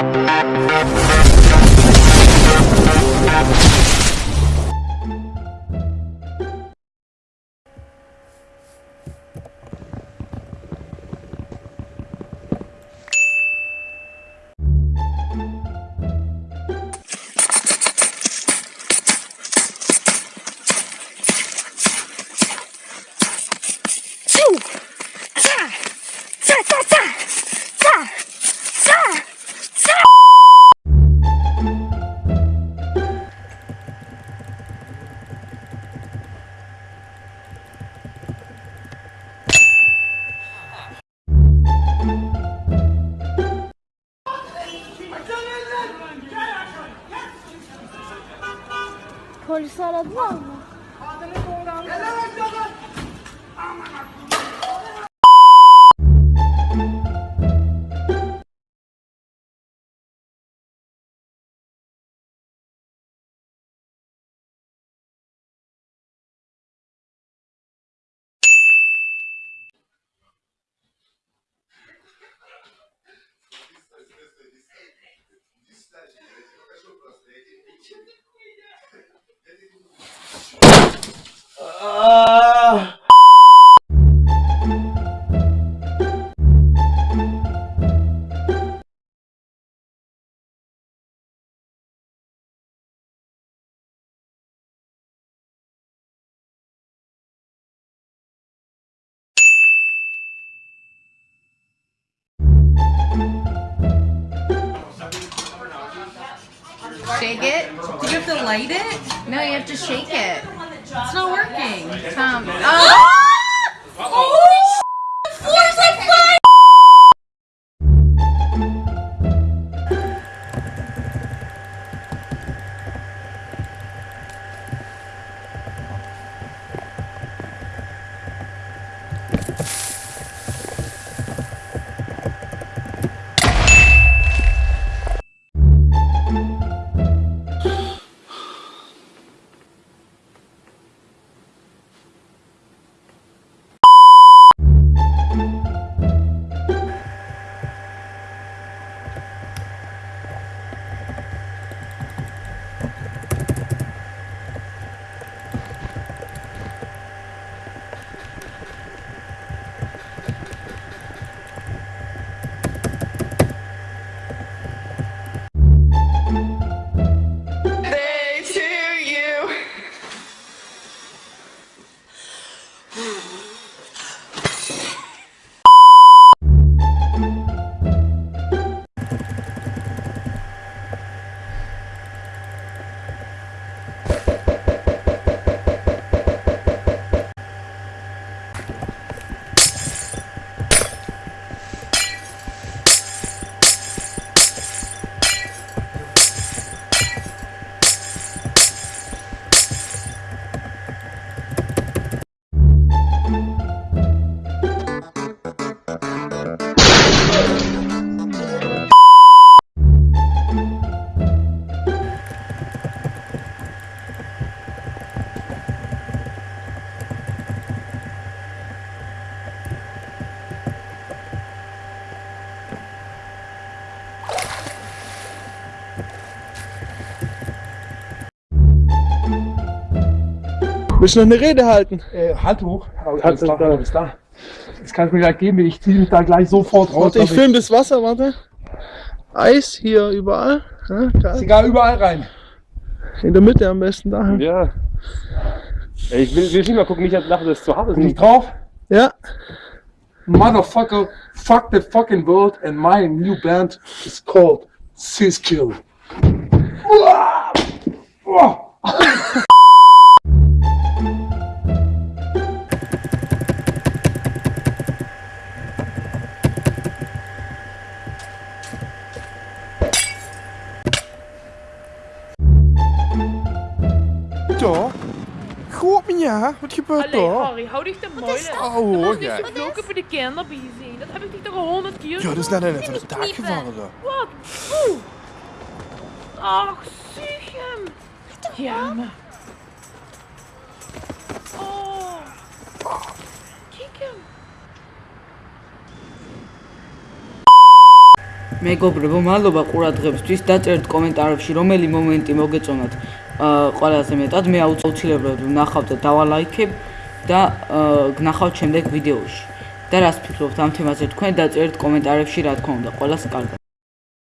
We'll be right back. Polisi aradın mı? Adını doğru anladın. Gel lan aşağıdan. Aman Shake it. Do you have to light it? No, you have to shake it. It's not working. Tom. Oh! Willst du noch eine Rede halten? Äh, Handtuch. Aber Handtuch alles da. da. Alles da. Das kannst du mir gleich geben. Ich ziehe mich da gleich sofort raus. Warte, ich damit- filme das Wasser, warte. Eis hier überall. Ja, Ist egal, überall rein. In der Mitte am besten da. Ja. Ich will, will nicht mal gucken, nicht dass das zu hart ist. Bin ich drauf? Ja. Motherfucker, fuck the fucking world and my new band is called Siskill. Uah! Uah! De moeilijk. Oh, Du hoor musst jij. niet zo vloeken voor de kinderbij zijn. Dat heb ik dich toch al honderd keer Ja, dat is net net van het dak kniepen. gevallen daar. Wat? Oeh. Ach, zie hem. Ja, maar. Oh. Kijk hem. მეგობრებო, მადლობა ყურადღებისთვის. დაწერთ კომენტარებში რომელი მომენტი მოგეწონათ ყველაზე მეტად. მე აუცილებლად ვნახავ და დავალაიქებ და გნახავთ შემდეგ ვიდეოში. და რას ფიქრობთ ამ თემაზე თქვენ დაწერთ კომენტარებში რა თქმა უნდა. ყველას კარგად.